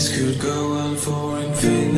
This could go on for infinity.